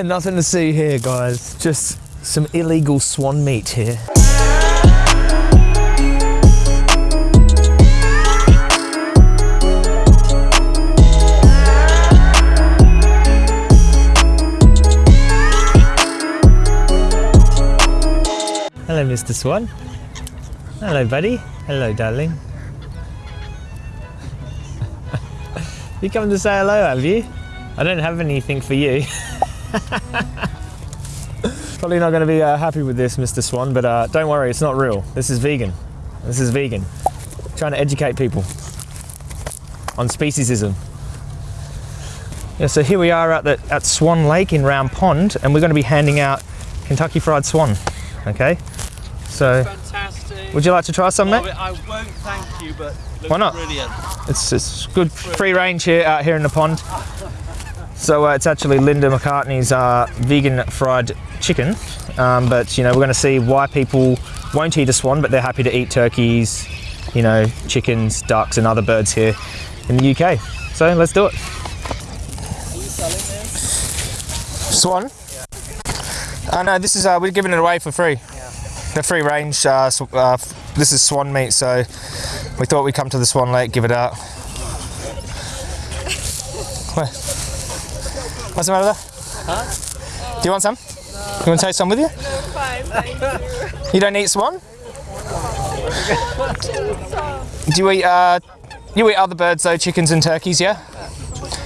Nothing to see here, guys. Just some illegal swan meat here. Hello, Mr. Swan. Hello, buddy. Hello, darling. you come to say hello, have you? I don't have anything for you. Probably not going to be uh, happy with this, Mr. Swan, but uh, don't worry, it's not real. This is vegan. This is vegan. Trying to educate people on speciesism. Yeah, so here we are at, the, at Swan Lake in Round Pond, and we're going to be handing out Kentucky Fried Swan. Okay, so Fantastic. would you like to try some, mate? I won't thank you, but Why not? brilliant. It's, it's good free range here out here in the pond. So uh, it's actually Linda McCartney's uh, vegan fried chicken. Um, but you know we're going to see why people won't eat a swan, but they're happy to eat turkeys, you know, chickens, ducks, and other birds here in the UK. So let's do it. Swan? Oh no, this is uh, we're giving it away for free. The free range. Uh, uh, this is swan meat, so we thought we'd come to the Swan Lake, give it out. What's the matter there? Huh? Do you want some? You want to take some with you? Fine, thank you. You don't eat swan? Do you eat, uh, you eat other birds though, chickens and turkeys, yeah?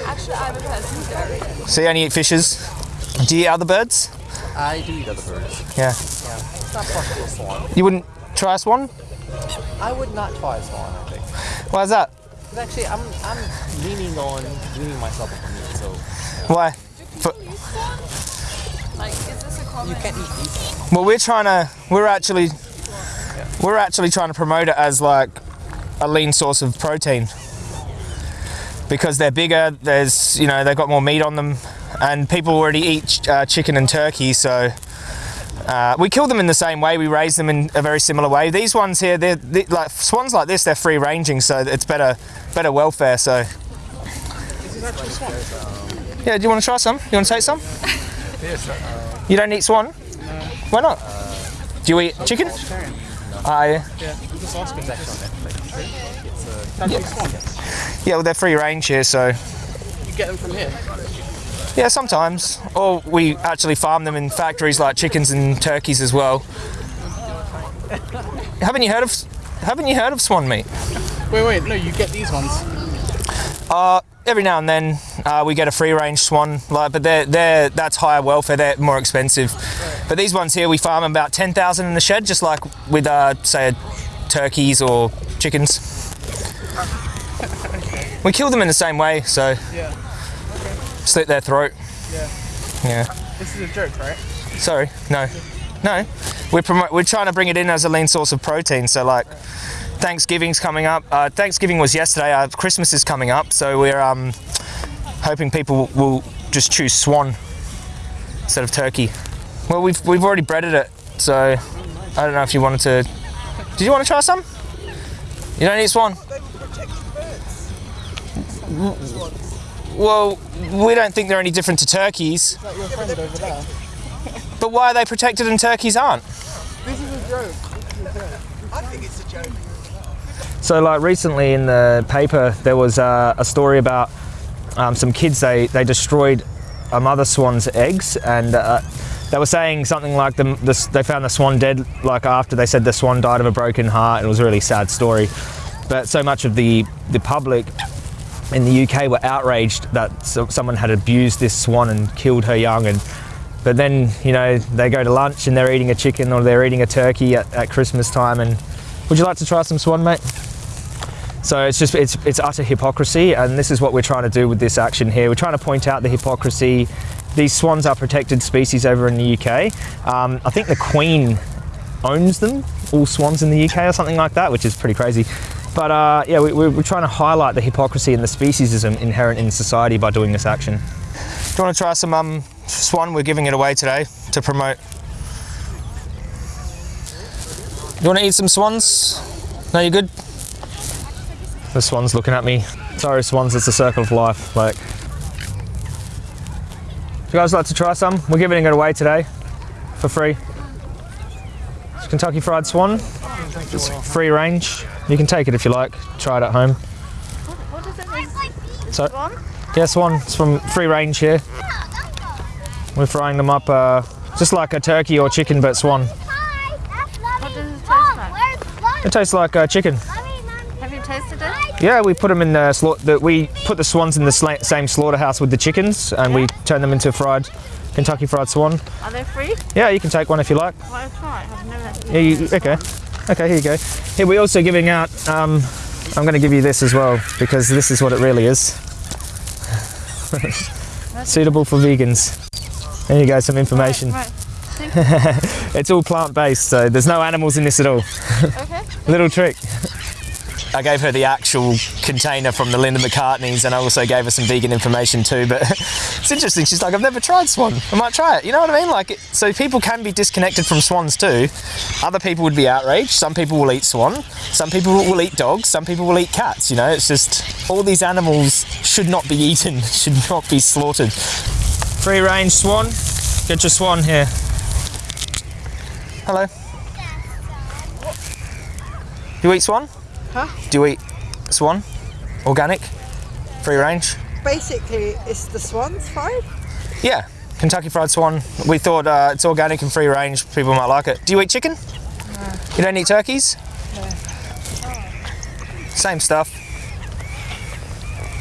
Actually, I'm a pescatarian. So you only eat fishes? Do you eat other birds? I do eat other birds. Yeah. yeah. It's not possible swan. You wouldn't try a swan? I would not try a swan, I think. Why is that? 'Cause actually, I'm, I'm leaning on weaning myself off of meat, so Why? Like, is this a common? you can't eat these. Well, we're trying to, we're actually, we're actually trying to promote it as like a lean source of protein because they're bigger. There's, you know, they've got more meat on them, and people already eat uh, chicken and turkey, so. Uh, we kill them in the same way. We raise them in a very similar way. These ones here, they're, they like swans like this. They're free ranging, so it's better, better welfare. So. Yeah. Do you want to try some? You want to take some? Yes. You don't eat swan? Why not? Do you eat chicken? Ah, yeah. It's actually on Netflix. It's a country swan. Yeah, well, they're free range here, so You get them from here. yeah, sometimes. Or we actually farm them in factories like chickens and turkeys as well. haven't you heard of Haven't you heard of swan meat? Wait, wait, no, you get these ones. Every now and then uh, we get a free range swan, like, but they're, they're that's higher welfare. They're more expensive. But these ones here, we farm about ten thousand in the shed, just like with uh, say turkeys or chickens. We kill them in the same way, so Yeah. slit their throat. Yeah. Yeah. This is a joke, right? Sorry, no, no. We're promo- we're trying to bring it in as a lean source of protein. So like, Thanksgiving's coming up. Uh, Thanksgiving was yesterday. Uh, Christmas is coming up, so we're um, hoping people will just choose swan instead of turkey. Well, we've we've already breaded it, so I don't know if you wanted to. Did you want to try some? You don't eat swan. Well, we don't think they're any different to turkeys. Like your friend over there. But why are they protected and turkeys aren't? This is a joke. I think it's a joke. So, like recently in the paper, there was uh, a story about um, some kids. They they destroyed a mother swan's eggs, and uh, they were saying something like the, the they found the swan dead. Like after they said the swan died of a broken heart. It was a really sad story. But so much of the the public in the UK were outraged that so, someone had abused this swan and killed her young and. But then, you know, they go to lunch and they're eating a chicken or they're eating a turkey at, at Christmas time. And would you like to try some swan, mate? So it's just it's it's utter hypocrisy, and this is what we're trying to do with this action here. We're trying to point out the hypocrisy. These swans are protected species over in the UK. Um, I think the Queen owns them, all swans in the UK or something like that, which is pretty crazy. But uh, yeah, we, we're, we're trying to highlight the hypocrisy and the speciesism inherent in society by doing this action. Do you want to try some um, swan? We're giving it away today to promote. Do you want to eat some swans? No, you're good? The swan's looking at me. Sorry, swans, it's a circle of life. Like, if you guys like to try some? We're giving it away today for free. It's Kentucky Fried Swan. It's free range. You can take it if you like. Try it at home. What is it? So, Swan? yeah, Swan. It's from free range here. We're frying them up uh, just like a turkey or chicken, but Swan. What does it taste like? It tastes like uh, chicken. Have you tasted it? Yeah, we put them in the, the we put the swans in the sla- same slaughterhouse with the chickens, and we turn them into fried Kentucky Fried Swan. Are they free? Yeah, you can take one if you like. Well. I've never Yeah, you, okay. Okay, here you go. Here we're also giving out. Um, I'm going to give you this as well because this is what it really is. Suitable for vegans. There you go, some information. Right. It's all plant-based, so there's no animals in this at all. Okay. Little trick. I gave her the actual container from the Linda McCartney's, and I also gave her some vegan information too. But it's interesting. She's like, "I've never tried swan. I might try it." You know what I mean? Like, it, so people can be disconnected from swans too. Other people would be outraged. Some people will eat swan. Some people will eat dogs. Some people will eat cats. You know, it's just all these animals should not be eaten. Should not be slaughtered. Free range swan. Get your swan here. Hello. You eat swan? Huh? Do you eat swan? Organic? Free range? Basically, it's the swans fried. Yeah. Kentucky Fried Swan. We thought uh, it's organic and free range. People might like it. Do you eat chicken? You don't eat turkeys? Same stuff.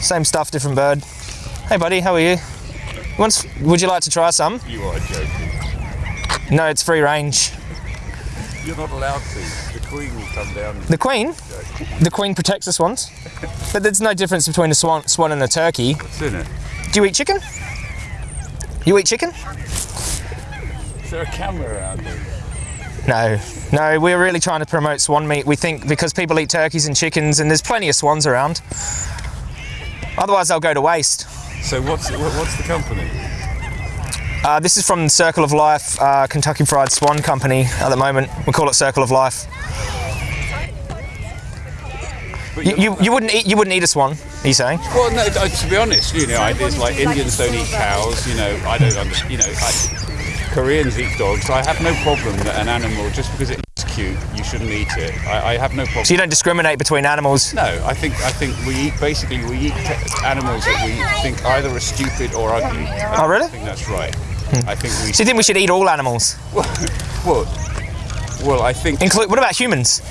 Same stuff, different bird. Hey, buddy, how are you? Once, would you like to try some? You are joking. No, it's free range. You're not allowed to. The Queen will come down. The queen, the queen protects the swans, but there's no difference between a swan, swan and a turkey. What's in it? Do you eat chicken? You eat chicken? Is there a camera around there? No, no. We're really trying to promote swan meat. We think because people eat turkeys and chickens, and there's plenty of swans around. Otherwise, they'll go to waste. So what's what's the company? Uh, this is from Circle of Life, uh, Kentucky Fried Swan Company. At the moment, we call it Circle of Life. You, you're you, wouldn't eat you wouldn't eat a swan? Are you saying? well, no. To be honest, you know, I, it's like Indians don't eat cows. You know, I don't understand. You know, I, Koreans eat dogs. I have no problem that an animal, just because it looks cute, you shouldn't eat it. I, I have no problem. So you don't discriminate between animals? No, I think I think we eat basically we eat animals that we think either are stupid or ugly. Oh, really? I think that's right. I think we. So you think we should eat all animals? Well, well, I think. Include what about humans?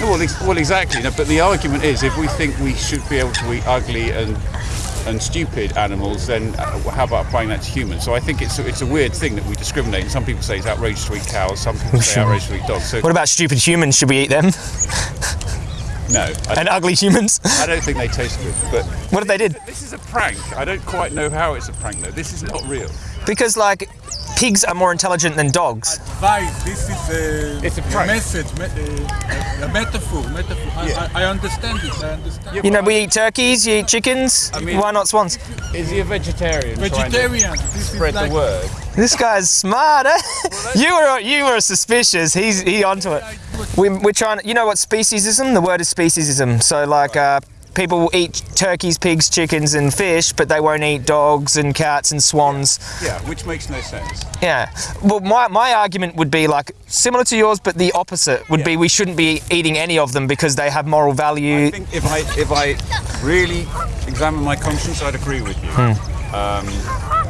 Well, ex- well, exactly. No, but the argument is, if we think we should be able to eat ugly and and stupid animals, then uh, how about applying that to humans? So I think it's a, it's a weird thing that we discriminate. Some people say it's outrageous to eat cows. Some people say outrageous to eat dogs. So What about stupid humans? Should we eat them? no, I, And ugly humans? I don't think they taste good. But What if they did? this is a prank. I don't quite know how it's a prank though. This is not real. Because like pigs are more intelligent than dogs. advice. This is a, It's a prank. message, me- uh, a, a metaphor. Metaphor. I- Yeah. I, I understand it. I understand. You know, we eat turkeys, you eat chickens. mean- Why not swans? Is he a vegetarian? Vegetarian. This is Spread like, the word. This guy's smart, eh? you were you were suspicious. He's he onto it. We, we're trying. You know what speciesism? The word is speciesism. So like, uh, people will eat turkeys, pigs, chickens, and fish, but they won't eat dogs and cats and swans. Yeah, which makes no sense. Yeah. Well, my, my argument would be like similar to yours, but the opposite would be we shouldn't be eating any of them because they have moral value. I think if I if I really examine my conscience, I'd agree with you. Um,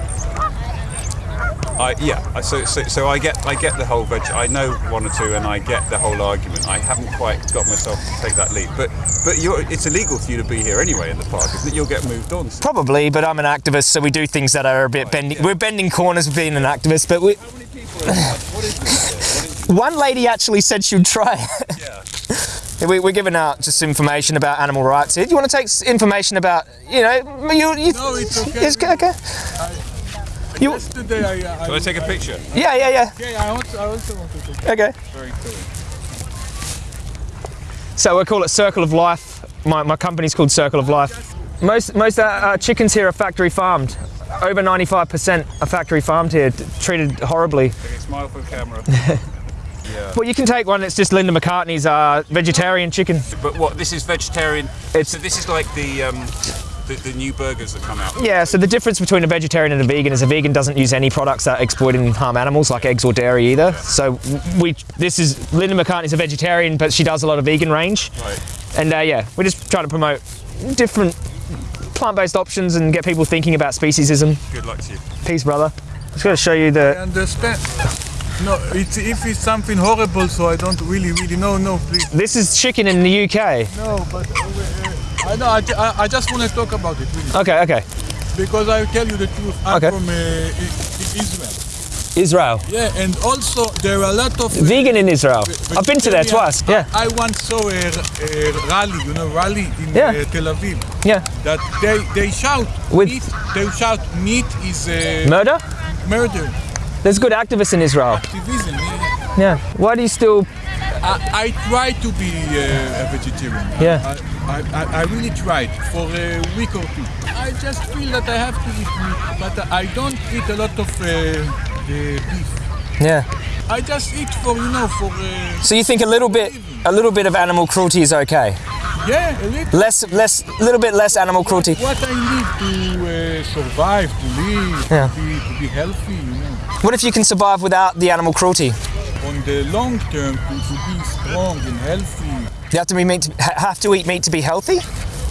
I, yeah, so, so so I get I get the whole veg. I know one or two, and I get the whole argument. I haven't quite got myself to take that leap, but but you're, it's illegal for you to be here anyway in the park, isn't it? You'll get moved on. So Probably, but I'm an activist, so we do things that are a bit bending. yeah. We're bending corners with being an activist, but we. How many people? Are, what is this? One lady actually said she'd try. Yeah. we, we're giving out just information about animal rights here. Do you want to take information about, you know, you, you No, it's okay. It's okay. You, Yesterday, I, I, Can I take a picture? yeah, yeah, yeah. yeah, I also, I also want to take Okay. Very cool. So we call it Circle of Life. My, my company's called Circle of Life. Most most uh, uh, chickens here are factory farmed. Over 95% are factory farmed here, treated horribly. Okay, smile for the camera. Well, you can take one. It's just Linda McCartney's uh, vegetarian chicken. But what? This is vegetarian. It's- so this is like the um, the, the new burgers that come out. Yeah, so the difference between a vegetarian and a vegan is a vegan doesn't use any products that exploit and harm animals, like eggs or dairy either. So we, this is Linda McCartney's a vegetarian, but she does a lot of vegan range. Right. And uh, yeah, we're just trying to promote different plant-based options and get people thinking about speciesism. Good luck to you. Peace, brother. Just gotta show you the. I understand. No, it's, if it's something horrible, so I don't really, really know. No, please. This is chicken in the UK. No, but uh, uh, I know. I, I, I just want to talk about it really, Okay, okay. because I tell you the truth. I'm Okay. from uh, Israel. Israel. Yeah, and also there are a lot of uh, Vegan in Israel. I've been to there twice. Yeah, I once saw a, a rally, you know, rally in Yeah. uh, Tel Aviv. yeah. That they they shout With- meat. They shout meat is uh, Murder? murder. There's good activists in Israel. Activism. yeah. Yeah. Why do you still? I, I try to be uh, a vegetarian. Yeah. I, I, I, I really tried for a week or two. I just feel that I have to eat meat, but I don't eat a lot of uh, beef. Yeah. I just eat for you know for uh, So you think a little bit, a little bit of animal cruelty is okay? yeah a little. Less, less, a little bit less animal cruelty. What I need to uh, survive, to live, Yeah. to, be, to be healthy, you know. What if you can survive without the animal cruelty? On the long term, to, to be strong and healthy, You have to be meat. To, have to eat meat to be healthy.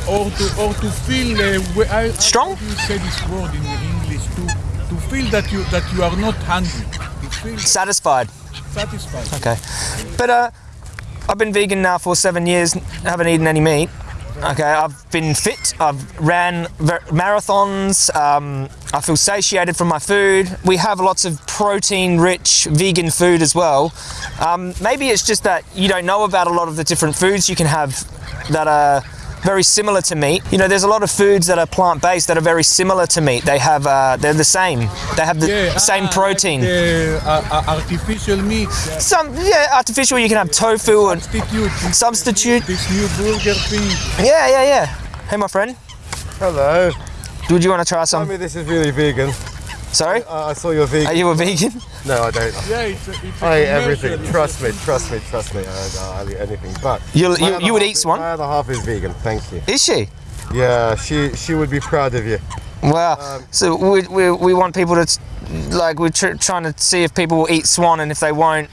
or to or to feel uh, I, Strong? You say this word in English? To to feel that you that you are not hungry. To feel Satisfied. satisfied. Okay. But uh, I've been vegan now for seven years. Haven't eaten any meat. Okay. I've been fit. I've ran marathons. Um, I feel satiated from my food. We have lots of protein-rich vegan food as well. Um, maybe it's just that you don't know about a lot of the different foods you can have that are very similar to meat. You know, there's a lot of foods that are plant-based that are very similar to meat. They have, uh, they're the same. They have the Yeah, same ah, protein. Like the, uh, uh, artificial meat. yeah. Some, yeah, artificial. You can have tofu and Substitute. Substitute. This new burger thing. yeah, yeah, yeah. Hey, my friend, Hello. would you want to try some? Tell me this is really vegan. Sorry, Uh, I saw you're vegan. are you a vegan? No, I don't. Yeah, it's a, it's eat everything. Trust me, trust me, trust me. I, I'll eat anything. But You, my you, you would eat is- swan? My other half is vegan. Thank you. Is she? Yeah, she she would be proud of you. Wow. Um, so we, we, we want people to, like, we're tr- trying to see if people will eat swan, and if they won't.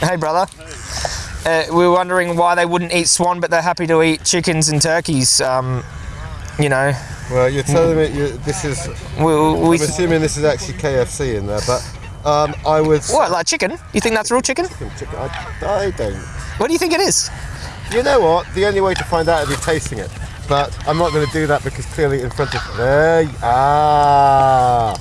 Hey, brother. Uh, We're wondering why they wouldn't eat swan, but they're happy to eat chickens and turkeys. Um, you know, Well, you're telling me you, this is. we, we I'm assuming this is actually KFC in there, but um, I would. what like chicken? You think that's real chicken? Chicken, I, I don't. What do you think it is? You know what? The only way to find out is be tasting it. But I'm not going to do that because clearly in front of there. Ah,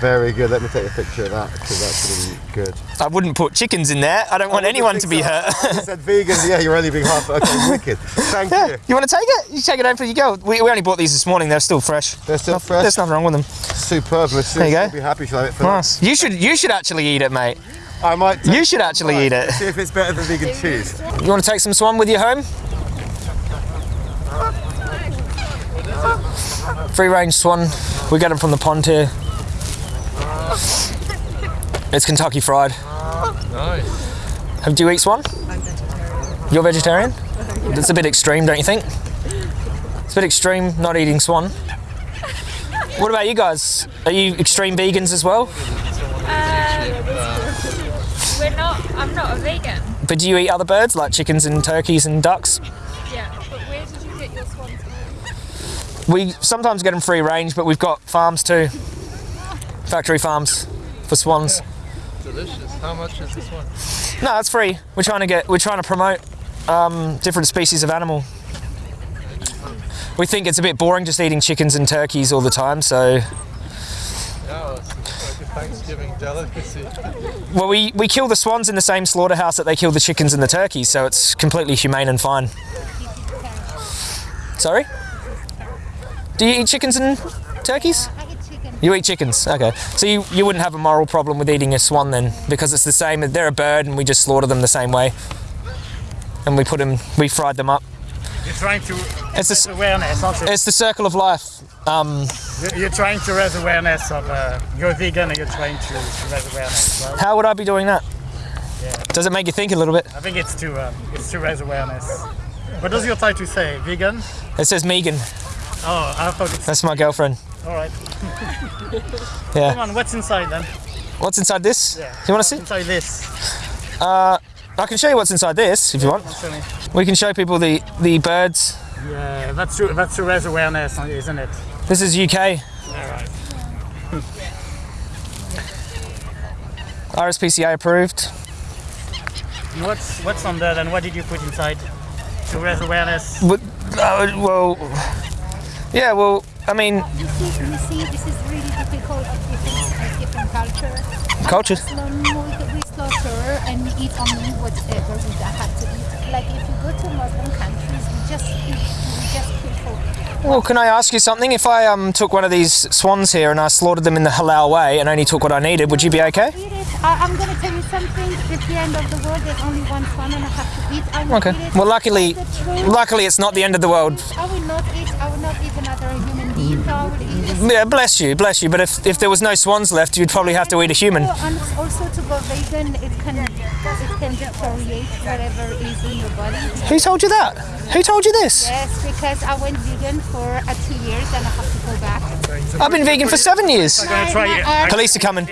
very good. Let me take a picture of that because that's to be good. I wouldn't put chickens in there. I don't want oh, anyone to be hurt. Oh, I said vegan. Yeah, you're only being half. Okay, wicked. Thank Yeah, you. you want to take it? You take it home for you go. We, we only bought these this morning. They're still fresh. They're still Noth- fresh. There's nothing wrong with them. Superb. There you go. be happy. She'll have it for Nice. You should you should actually eat it, mate. I might. You should actually eat it. See if it's better than vegan cheese. You want to take some swan with you home? Free range swan. We get them from the pond here. It's Kentucky fried. Nice. Have, do you eat swan? You're vegetarian? That's a bit extreme, don't you think? It's a bit extreme not eating swan. What about you guys? Are you extreme vegans as well? Uh, we're not. I'm not a vegan. But do you eat other birds like chickens and turkeys and ducks? Yeah. But where did you get your swans We sometimes get them free range, but we've got farms too. Factory farms for swans. Delicious. How much is this one? No, it's free. We're trying to get. We're trying to promote um, different species of animal. We think it's a bit boring just eating chickens and turkeys all the time. So, Yeah, well, it's like a Thanksgiving delicacy. well, we we kill the swans in the same slaughterhouse that they kill the chickens and the turkeys. So it's completely humane and fine. Sorry. Do you eat chickens and turkeys? I eat chicken. You eat chickens, okay. So you, you wouldn't have a moral problem with eating a swan then, because it's the same. They're a bird, and we just slaughter them the same way, and we put them, we fried them up. You're trying to It's the, awareness, aren't it's the circle of life. Um, You're- trying to raise awareness of uh, you're vegan and you're trying to, raise awareness. Well, how would I be doing that? Does it make you think a little bit? I think it's to um, it's to raise awareness. What does your title say? Vegan? It says Megan. Oh, I thought it's That's my girlfriend. All right. Yeah. Come on, what's inside then? What's inside this? Yeah. You want to see? Inside this. Uh, I can show you what's inside this if you want. Show me. We can show people the the birds. Yeah, that's true. That's to raise awareness, isn't it? This is UK. All right. RSPCA approved. What's what's on there then? What did you put inside to raise awareness? But, uh, well, yeah. Well, I mean, You see, you see, this is really difficult of different, different culture. culture. Muslim, we, we slaughter and we eat only whatever we have to eat. Like if you go to Muslim countries, we just eat, we just kill Well, can I ask you something? If I um took one of these swans here and I slaughtered them in the halal way and only took what I needed, would you be okay? I, I'm going to tell you something. At the end of the world, there's only one swan and I have to eat. I will Okay. Well, luckily, That's the truth. luckily it's not the end of the world. I will not eat. I will not eat another human being. I will eat. Yeah, bless you, bless you. But if, if there was no swans left, you'd probably have to eat a human. And also to go vegan, it can it can deteriorate whatever is in your body. Who told you that? Who told you this? Yes, because I went vegan for uh, two years and I have to go back. I've been vegan for seven years. gonna try. My- Police are coming.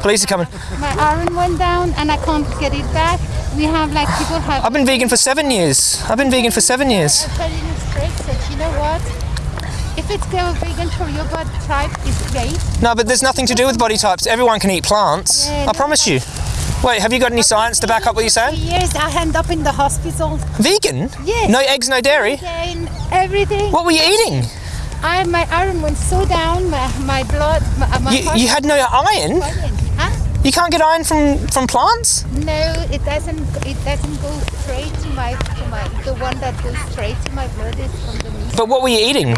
Police are coming. My iron went down and I can't get it back. We have like people have. I've been vegan for seven years. I've been vegan for seven years. I'm telling you straight that you know what? If it's go vegan for your body type, it's great. No, but there's nothing to do with body types. Everyone can eat plants. Yeah, I promise you. Wait, have you got any science to back up what you're saying? Years I end up in the hospital. Vegan? Yes. No eggs, no dairy? Again, everything. What were you eating? I my iron went so down. My, my blood. My, my You, you had no iron? Huh? You can't get iron from, from plants? No, it doesn't. It doesn't go straight to my my. The one that goes straight to my blood is from the meat. But what were you eating?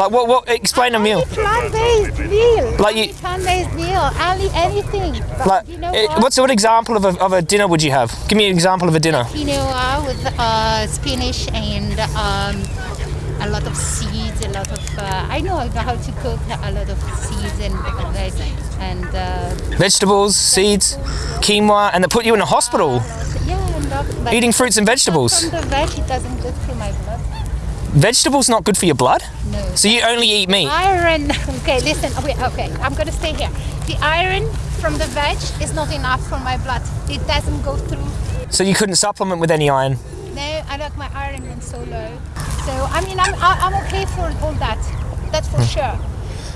Like what? What? Explain a meal. Plant-based meal. Like you- Plant-based meal. Only anything. But Like, you know what? what's what example of a, of a dinner would you have? Give me an example of a dinner. quinoa with uh, spinach and um, a lot of seeds, a lot of. Uh, I know I know how to cook a lot of seeds and uh, and uh, Vegetables, seeds, quinoa, and they put you in a hospital yeah, but eating fruits and vegetables. From the veg, it doesn't go through my blood. Vegetables not good for your blood? No. So you only eat meat? Iron. Okay, listen. Wait. Okay, I'm gonna stay here. The iron from the veg is not enough for my blood. It doesn't go through. So you couldn't supplement with any iron? No, I like my iron went so low. So I mean, I'm I'm okay for all that. That's for sure.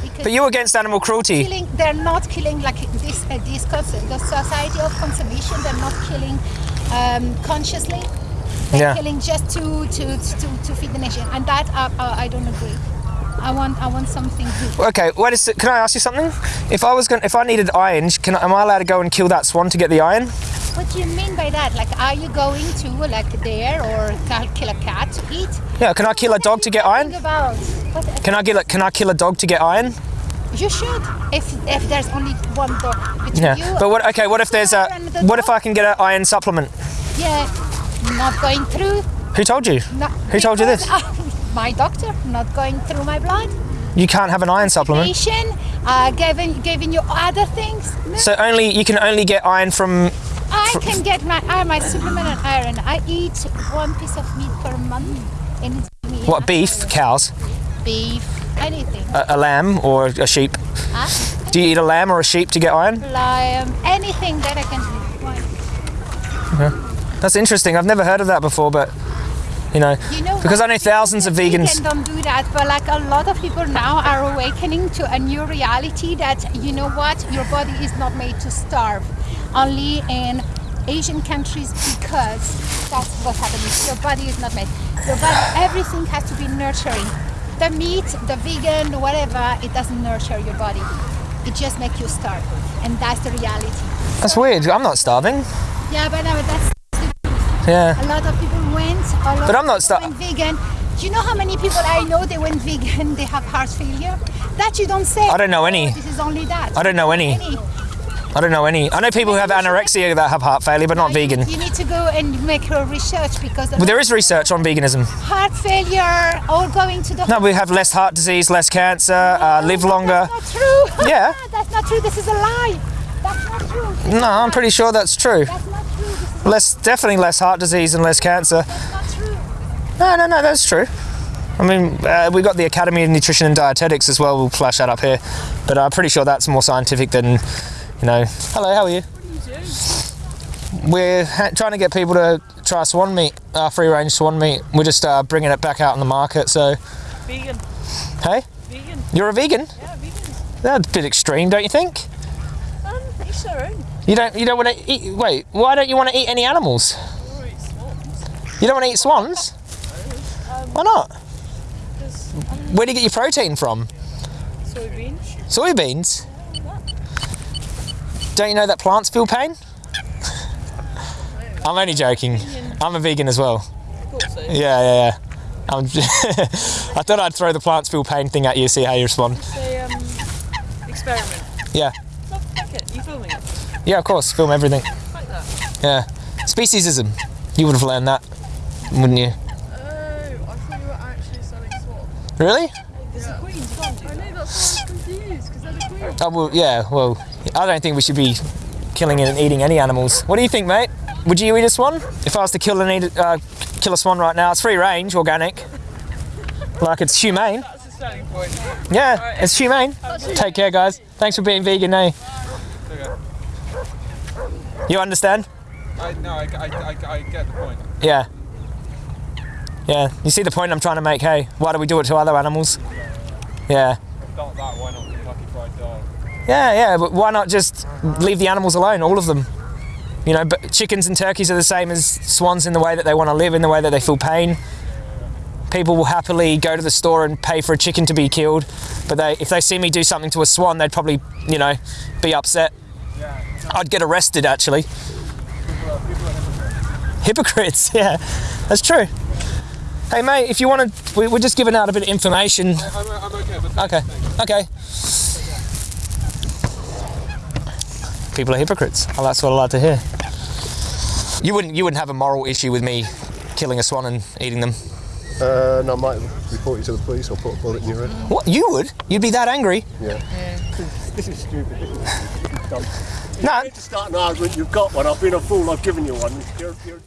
Because But you're against animal cruelty. killing, they're not killing like this. Uh, this the society of conservation. They're not killing um, consciously. They're Yeah. killing just to to, to to feed the nation, and that uh, I don't agree. I want I want something good. Okay, wait a sec. Can I ask you something? If I was going, if I needed iron, can I, am I allowed to go and kill that swan to get the iron? What do you mean by that? Like, are you going to like there or kill a cat to eat? Yeah. Can I kill a dog to get iron? About what Can I get? a- Can I kill a dog to get iron? You should. If if there's only one dog between Yeah. you. But what? Okay. What if there's a? the What if I can get an iron supplement? Yeah, not going through. Who told you? Not, Who told you this? because- my doctor not going through my blood. You can't have an iron supplement. Uh, giving giving you other things. No, So only you can only get iron from. I can get my uh, my supplement and iron. I eat one piece of meat per month, and it's. What beef? Cows? Beef, anything. A, a lamb or a sheep? Huh? Do you eat a lamb or a sheep to get iron? Lamb, anything that I can eat. Why? That's interesting. I've never heard of that before, but you know, You know because? I know thousands of vegans. Vegan don't do that, but like a lot of people now are awakening to a new reality that you know what, your body is not made to starve. Only in Asian countries because that's what happens. Your body is not made. Your body, everything has to be nurturing. The meat, the vegan, whatever, it doesn't nurture your body. It just makes you starve, and that's the reality. That's weird. I'm not starving. Yeah, but no, that's Yeah. a lot of people went. A lot But I'm not starving. vegan. Do you know how many people I know they went vegan? They have heart failure. That you don't say. I don't know any. This is only that. I don't know any. I don't know any. I know people who have anorexia that have heart failure, but not vegan. You need to go and make your research because Well, there is research on veganism. heart failure, all going to the. No, we have less heart disease, less cancer, uh, live longer. That's not true. Yeah. that's not true. This is a lie. That's not true. No, I'm pretty sure that's true. That's not true. Less, definitely less heart disease and less cancer. That's not true. No, no, no, that's true. I mean, uh, we've got the Academy of Nutrition and Dietetics as well. We'll flash that up here, but I'm pretty sure that's more scientific than, you know. Hello, how are you? What are you doing? We're trying to get people to try swan meat, uh, free range swan meat. We're just uh, bringing it back out in the market. So, Vegan. hey, Vegan. you're a vegan? Yeah, vegan. That's a bit extreme, don't you think? Um, each their own. You don't. You don't want to eat. Wait, why don't you want to eat any animals? You don't want to eat swans? Why not? Where do you get your protein from? Soybeans. Soybeans? Don't you know that plants feel pain? I'm only joking. I'm a vegan as well. so. Yeah, yeah, yeah. I'm I thought I'd throw the plants feel pain thing at you, see how you respond. Say, um, experiment. Yeah, it. You filming it? yeah, of course. Film everything. Like that. Yeah. Speciesism. You would have learned that, wouldn't you? Oh, I thought you were actually selling swans. Really? There's the queens, can't you? I know that's why I was confused because they're the queen. Oh, well, yeah, well, I don't think we should be killing and eating any animals. What do you think, mate? Would you eat a swan? If I was to kill and eat, uh, kill a swan right now, it's free range, organic. Like it's humane. That's the selling point. Yeah, it's humane. Take care, guys. Thanks for being vegan, eh? You understand? I, no, I, I, I, I get the point. Yeah. Yeah, you see the point I'm trying to make, hey? Why do we do it to other animals? Yeah. If not that, why not Kentucky Fried Dog? Yeah, yeah, but why not just leave the animals alone, all of them? You know, but chickens and turkeys are the same as swans in the way that they want to live, in the way that they feel pain. People will happily go to the store and pay for a chicken to be killed, but they, if they see me do something to a swan, they'd probably, you know, be upset. I'd get arrested, actually. Hypocrites, yeah, that's true. Hey, mate, if you want to, we, we're just giving out a bit of information. I'm, I'm okay, but Okay, okay. People are hypocrites. Well, that's what I like to hear. You wouldn't, you wouldn't have a moral issue with me killing a swan and eating them. Uh, no, I might report you to the police or put a bullet in your head. What? You would? You'd be that angry? Yeah. This is stupid. This is, this is dumb. No. To start an argument, you've got one. I've been a fool. I've given you one. You're, you're...